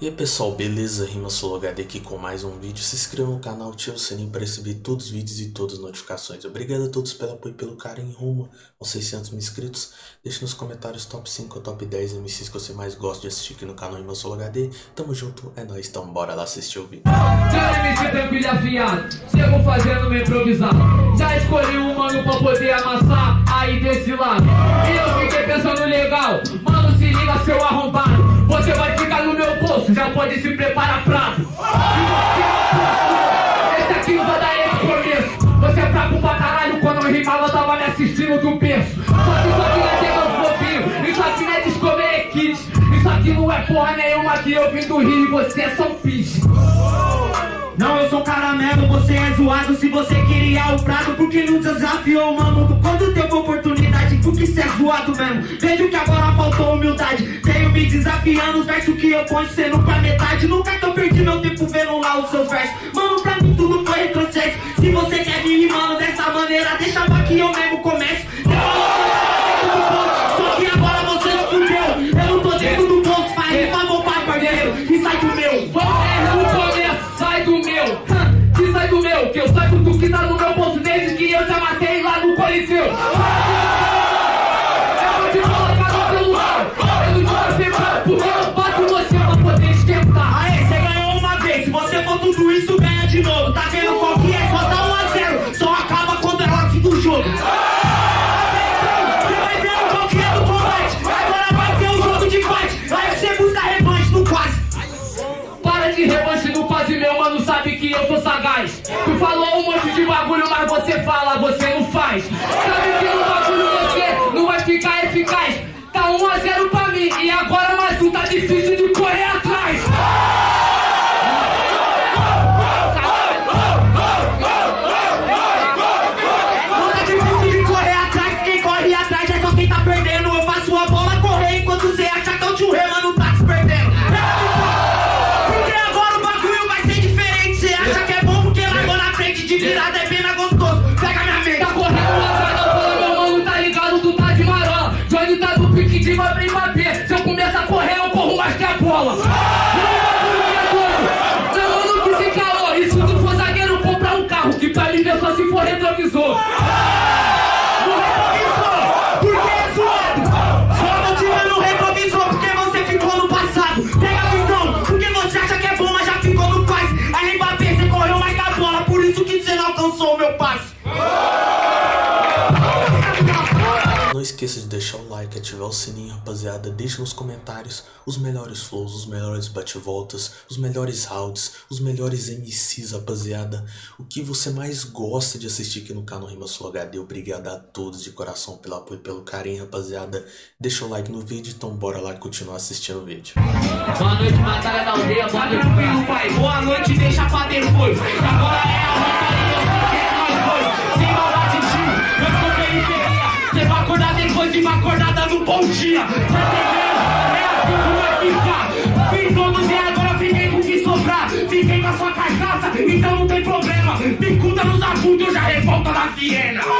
E aí pessoal, beleza? RimaSoloHD aqui com mais um vídeo. Se inscreva no canal, ative o sininho para receber todos os vídeos e todas as notificações. Obrigado a todos pelo apoio e pelo carinho rumo aos 600 mil inscritos. Deixe nos comentários top 5 ou top 10 MCs que você mais gosta de assistir aqui no canal RimaSoloHD. Tamo junto, é nóis, então bora lá assistir o vídeo. Afiado, chego fazendo meu improvisar Já escolhi um mano pra poder amassar aí desse lado E eu porra nenhuma que eu vim do Rio e você é São Pis Não, eu sou caramelo, você é zoado Se você queria o prato, porque não desafiou o mamundo Quando teve oportunidade, porque cê é zoado mesmo? Vejo que agora faltou humildade Tenho me desafiando, os versos que eu ponho sendo pra metade. Nunca que eu perdi meu tempo vendo lá os seus versos. Mano, pra mim tudo foi retrocesso. Se você quer me rimando dessa maneira, deixa que eu mesmo falou um monte de bagulho mas você fala, você não faz. Sabe que no o sininho, rapaziada. Deixe nos comentários os melhores flows, os melhores bate-voltas, os melhores rounds, os melhores MCs, rapaziada. O que você mais gosta de assistir aqui no canal Rima Sul HD. Obrigado a todos de coração pelo apoio e pelo carinho, rapaziada. Deixa o like no vídeo, então bora lá continuar assistindo o vídeo. Boa noite, batalha da aldeia. Boa noite, pai, boa noite, deixa pra depois Agora é a batalha, nós dois Sem maldade, tio, eu sou periferia Você vai acordar depois de uma acordada no bom dia Tá entendendo? É assim que vai ficar Fiz todos e agora fiquei com o que sobrar Fiquei com a sua carcaça, então não tem problema. Bicuda nos agudos, eu já revolta na Viena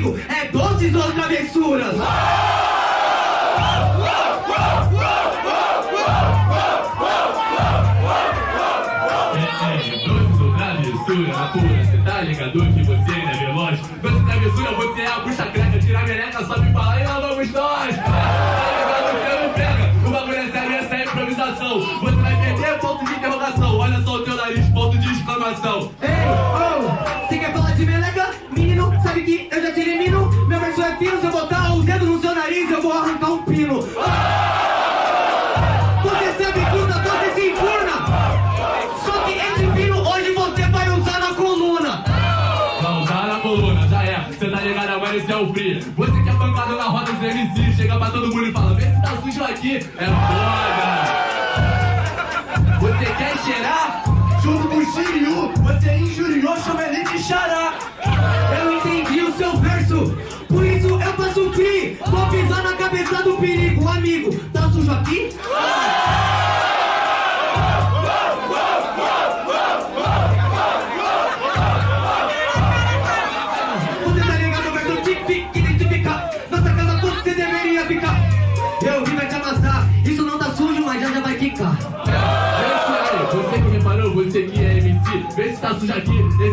Aí, amigo, é doces ou travessuras? Na pura, cê tá ligado que você não é veloz? Doce travessura, você é a bucha craca, tira a meleca, sobe pra lá e lá vamos nós! Tá é é. Você vai perder ponto de interrogação, olha só o teu nariz, ponto de exclamação. É foda. Você quer cheirar? Junto com o Shiryu, você injuriou, chama ele de xará. Eu entendi o seu verso, por isso eu faço free. Vou pisar na cabeça do perigo, amigo. Tá sujo aqui?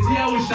Yeah. we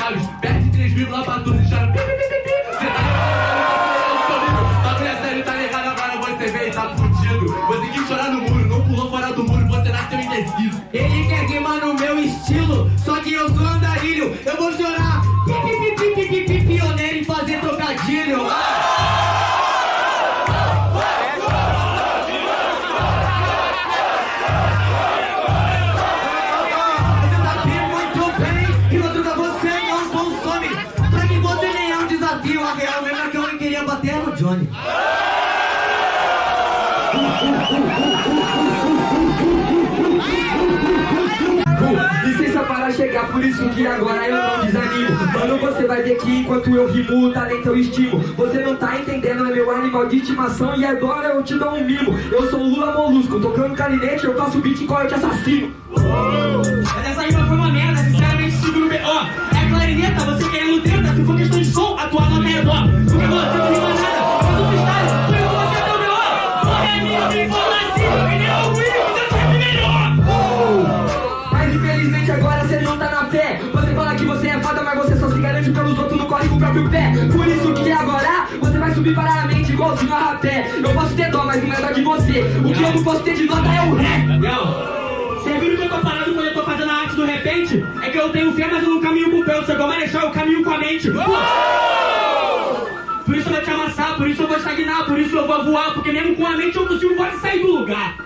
por isso que agora eu não desanimo. Mano, você vai ver que enquanto eu rimo, o talento eu estimo. Você não tá entendendo, é meu animal de estimação E agora eu te dou um mimo. Eu sou Lula Molusco, tocando clarinete, eu faço beat igual eu te assassino. Mas essa rima foi uma merda, sinceramente seguro B.O. É clarineta, você querendo treta, se for questão de som, a tua nota é dó. Porque você não rima nada, igualzinho a rapé Eu posso ter dó, mas não é dó de você O que eu não posso ter de nota é o ré Não, você viu que eu tô parando quando eu tô fazendo a arte do repente? É que eu tenho fé, mas eu não caminho com o pé, eu sou igual Marechal, eu caminho com a mente. Por isso eu vou te amassar, por isso eu vou estagnar, por isso eu vou voar, porque mesmo com a mente eu consigo quase sair do lugar.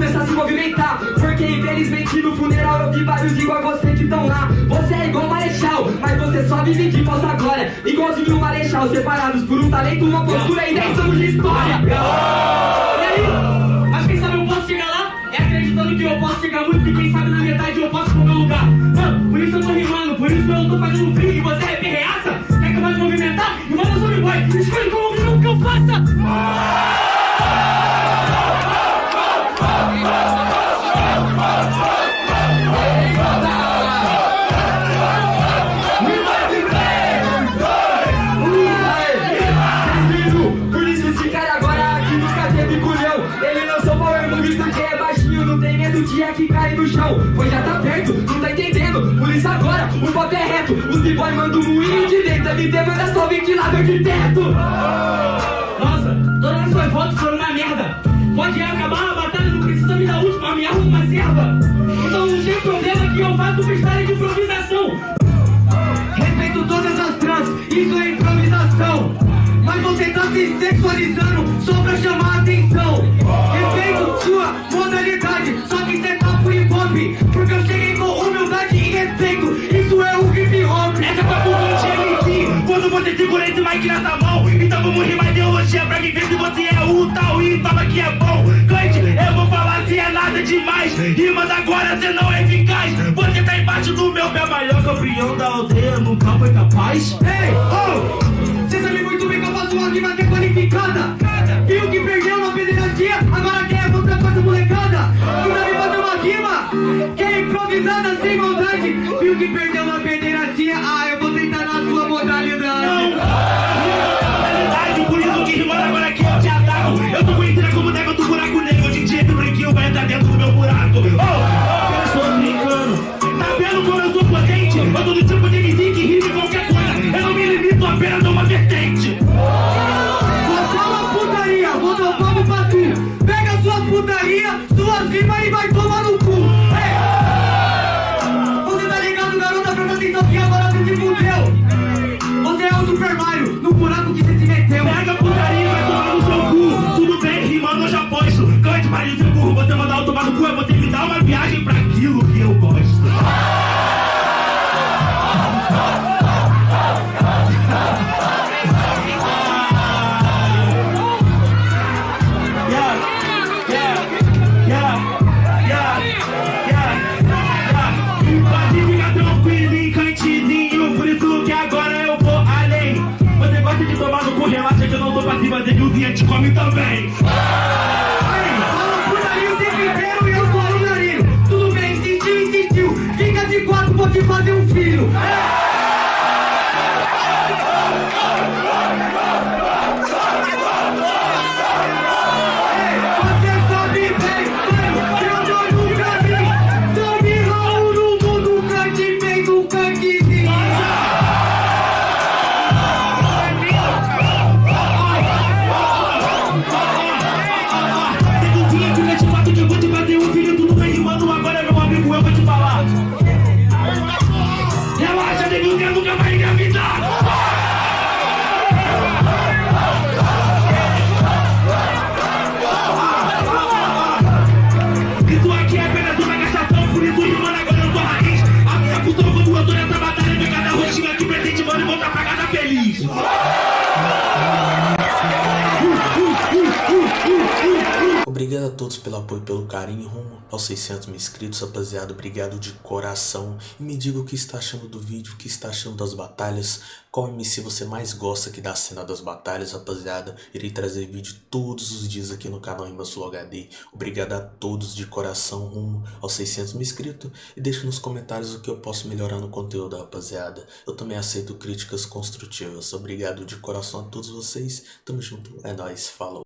Começar a se movimentar. Porque infelizmente no funeral eu vi vários igual você que estão lá. Você é igual Marechal, mas você só vive de falsa glória Igualzinho o Marechal, separados por um talento, uma postura e 10 anos de história ventilador de teto! Nossa, todas as suas fotos foram na merda. Pode acabar a batalha, não precisa me dar última, me arruma uma serva. Então não tem problema que eu faço freestyle de improvisação. Respeito todas as trans, isso é improvisação. Mas você tá se sexualizando só pra chamar a atenção. Respeito sua modalidade. Segura esse mic nessa mão, então vamos rimar ideologia pra quem vê se você é o tal e toma que é bom. Cante, eu vou falar se é nada demais. Rimas agora cê não é eficaz. Você tá embaixo do meu pé, maior campeão da aldeia, nunca foi capaz. Ei, oh! Cê sabe muito bem que eu faço uma rima que é qualificada. Viu que perdeu uma pederastia, agora quer mostrar pra essa molecada. Tu sabe fazer uma rima que é improvisada sem maldade. Viu que perdeu uma pederastia, ah, eu que agora você se fudeu. Você é o Super Mario, no buraco que você se meteu. Pega putaria todos pelo apoio pelo carinho rumo aos 600 mil inscritos, rapaziada. Obrigado de coração. E me diga o que está achando do vídeo, o que está achando das batalhas. Qual MC você mais gosta aqui da cena das batalhas, rapaziada. Irei trazer vídeo todos os dias aqui no canal Sul HD. Obrigado a todos de coração rumo aos 600 mil inscritos. E deixe nos comentários o que eu posso melhorar no conteúdo, rapaziada. Eu também aceito críticas construtivas. Obrigado de coração a todos vocês. Tamo junto. É nóis. Falou.